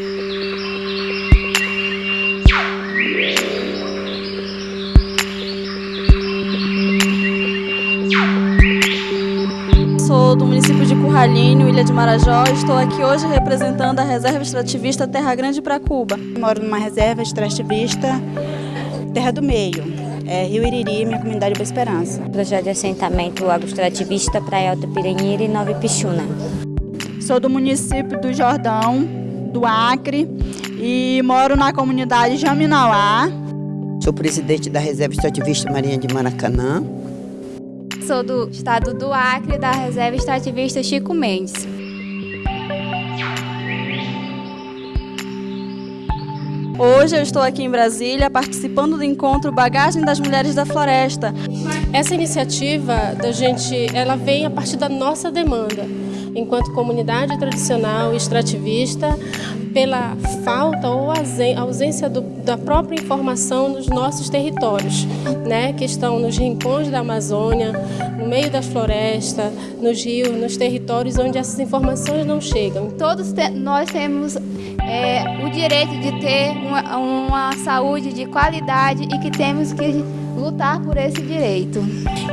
Sou do município de Curralinho, Ilha de Marajó. Estou aqui hoje representando a Reserva Extrativista Terra Grande para Cuba. Moro numa reserva extrativista Terra do Meio, é Rio Iriri, minha comunidade Boa Esperança. Projeto de assentamento agroextrativista Praia Alta Piranheira e Nova Pichuna. Sou do município do Jordão, do Acre, e moro na comunidade Jaminauá. Sou presidente da Reserva Extrativista Marinha de Maracanã. Sou do estado do Acre, da Reserva Extrativista Chico Mendes. Hoje eu estou aqui em Brasília participando do encontro Bagagem das Mulheres da Floresta. Essa iniciativa da gente, ela vem a partir da nossa demanda, enquanto comunidade tradicional e extrativista, pela falta ou ausência do, da própria informação nos nossos territórios, né, que estão nos rincões da Amazônia, no meio das florestas, nos rios, nos territórios onde essas informações não chegam. Todos te, nós temos é, o direito de ter uma, uma saúde de qualidade e que temos que lutar por esse direito.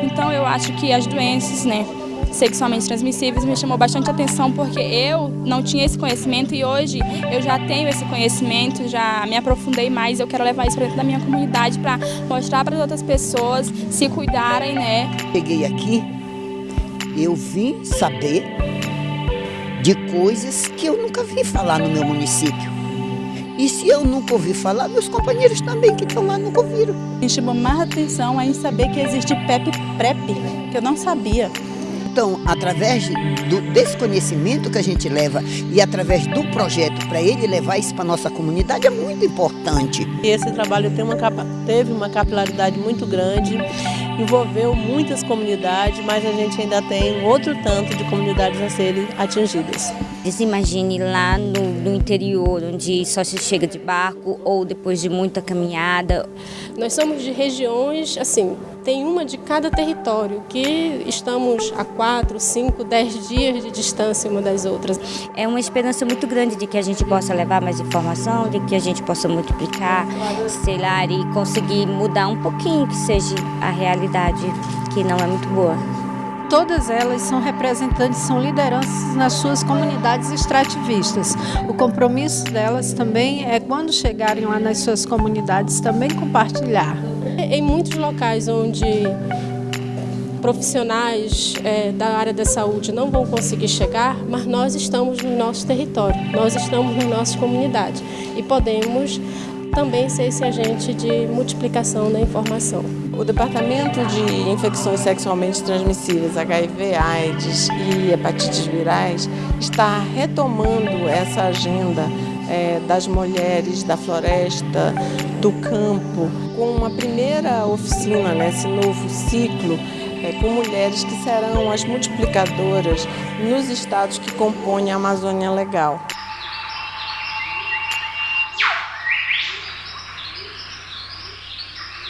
Então eu acho que as doenças, né, sexualmente transmissíveis me chamou bastante atenção porque eu não tinha esse conhecimento e hoje eu já tenho esse conhecimento, já me aprofundei mais, eu quero levar isso para dentro da minha comunidade para mostrar para as outras pessoas se cuidarem, né? Cheguei aqui, eu vim saber de coisas que eu nunca vi falar no meu município. E se eu nunca ouvi falar, meus companheiros também que estão lá nunca ouviram. Me chamou mais atenção em saber que existe PEP-PrEP, que eu não sabia. Então, através do, desse conhecimento que a gente leva e através do projeto para ele levar isso para a nossa comunidade é muito importante. E esse trabalho tem uma, teve uma capilaridade muito grande, envolveu muitas comunidades, mas a gente ainda tem outro tanto de comunidades a serem atingidas. Imagine lá no, no, interior, onde só se chega de barco ou depois de muita caminhada. Nós somos de regiões, assim, tem uma de cada território, que estamos a quatro, cinco, dez dias de distância uma das outras. É uma esperança muito grande de que a gente possa levar mais informação, de que a gente possa multiplicar, sei lá, e conseguir mudar um pouquinho que seja a realidade, que não é muito boa. Todas elas são representantes, são lideranças nas suas comunidades extrativistas. O compromisso delas também é, quando chegarem lá nas suas comunidades, também compartilhar. Em muitos locais onde profissionais é, da área da saúde não vão conseguir chegar, mas nós estamos no nosso território, nós estamos nas nossas comunidades e podemos também ser esse agente de multiplicação da informação. O Departamento de Infecções Sexualmente Transmissíveis, HIV, AIDS e hepatites virais, está retomando essa agenda é, das mulheres da floresta, do campo, com uma primeira oficina nesse novo ciclo é, com mulheres que serão as multiplicadoras nos estados que compõem a Amazônia Legal.